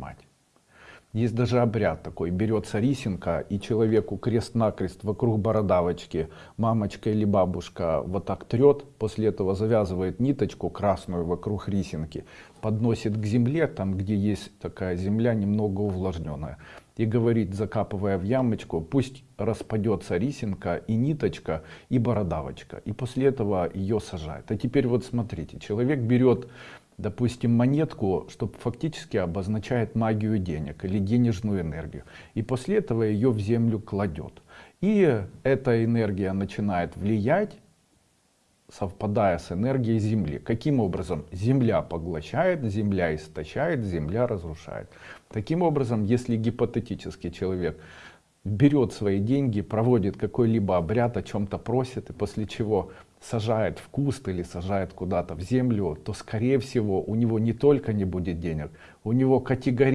мать. Есть даже обряд такой, берется рисинка и человеку крест-накрест вокруг бородавочки, мамочка или бабушка вот так трет, после этого завязывает ниточку красную вокруг рисинки, подносит к земле, там где есть такая земля немного увлажненная, и говорит, закапывая в ямочку, пусть распадется рисинка и ниточка и бородавочка, и после этого ее сажает. А теперь вот смотрите, человек берет допустим, монетку, что фактически обозначает магию денег или денежную энергию. И после этого ее в землю кладет. И эта энергия начинает влиять, совпадая с энергией Земли. Каким образом? Земля поглощает, Земля истощает, Земля разрушает. Таким образом, если гипотетически человек берет свои деньги, проводит какой-либо обряд, о чем-то просит, и после чего сажает в куст или сажает куда-то в землю, то скорее всего у него не только не будет денег, у него категорически